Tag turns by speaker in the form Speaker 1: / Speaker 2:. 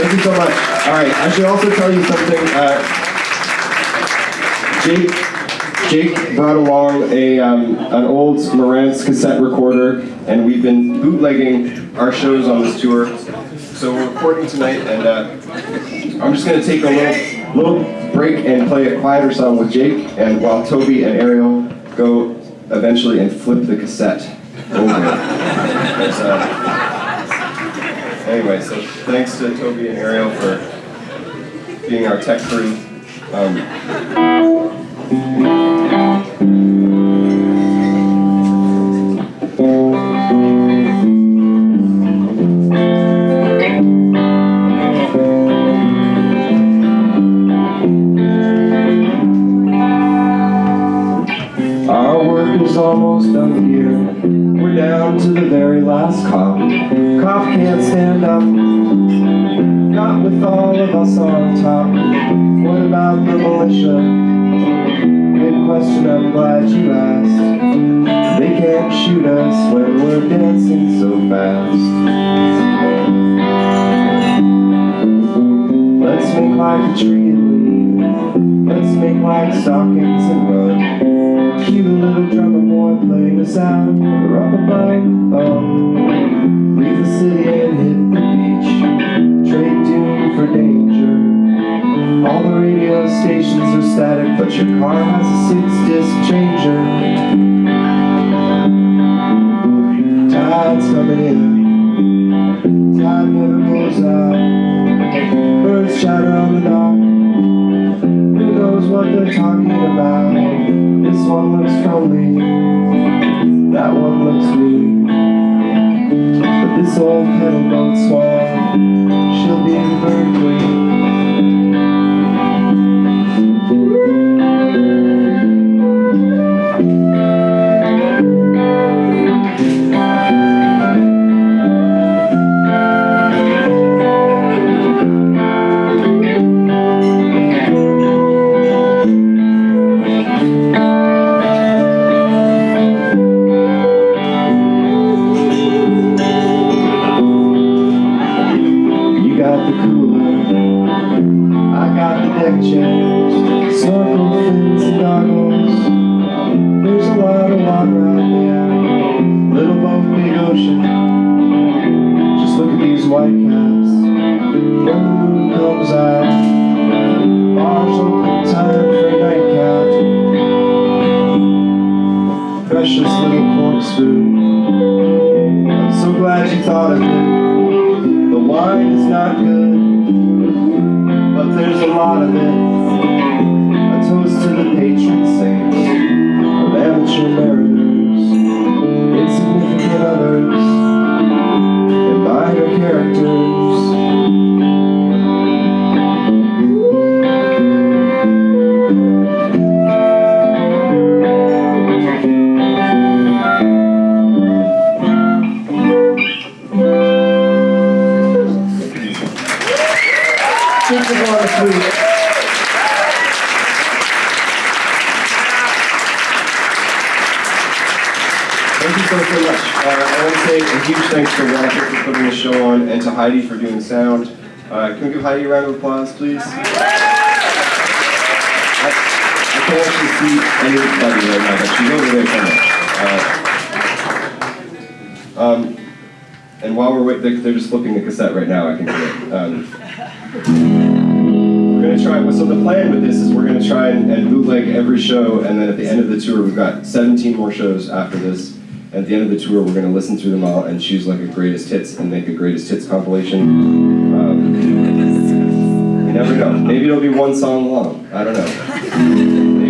Speaker 1: Thank you so much. All right, I should also tell you something. Uh, Jake, Jake brought along a um, an old Marantz cassette recorder, and we've been bootlegging our shows on this tour. So we're recording tonight, and uh, I'm just going to take a little little break and play a quieter song with Jake, and while Toby and Ariel go eventually and flip the cassette over. Anyway, so thanks to Toby and Ariel for being our tech crew. Um, almost done here. We're down to the very last cop. Cop with all of us on top. What about the militia? Good question, I'm glad you asked. They can't shoot us when we're dancing so fast. Let's make like a tree and leave. Let's make like stockings and run. Cute little drummer boy playing us out with a rubber band thumb. Leave the city and hit the beach. Trade for danger. All the radio stations are static, but your car has a six-disc changer. Tide's coming in. Tide never goes out. Birds chatter on the dock. Who knows what they're talking about? This one looks friendly, that one looks mean. But this old kettle boat swan, she'll snorkel fins and goggles. There's a lot of water out there, little boat, big ocean. Just look at these comes out. Time for nightcap. Precious little corkscrew. I'm so glad you thought of it. The wine is not good, lot of it. A toast to the patron Water sweet. Thank you so, so much. Uh, I want to say a huge thanks to Roger for putting the show on and to Heidi for doing sound. Uh, can we give Heidi a round of applause, please? I, I can't actually see anybody right now, but she's over there somewhere. Uh, um, and while we're waiting, they're, they're just flipping the cassette right now, I can hear it. Um, we're gonna try, so the plan with this is we're gonna try and, and bootleg every show, and then at the end of the tour, we've got 17 more shows after this. At the end of the tour, we're gonna listen through them all and choose like a greatest hits and make a greatest hits compilation. Um, you never know. Maybe it'll be one song long. I don't know. Maybe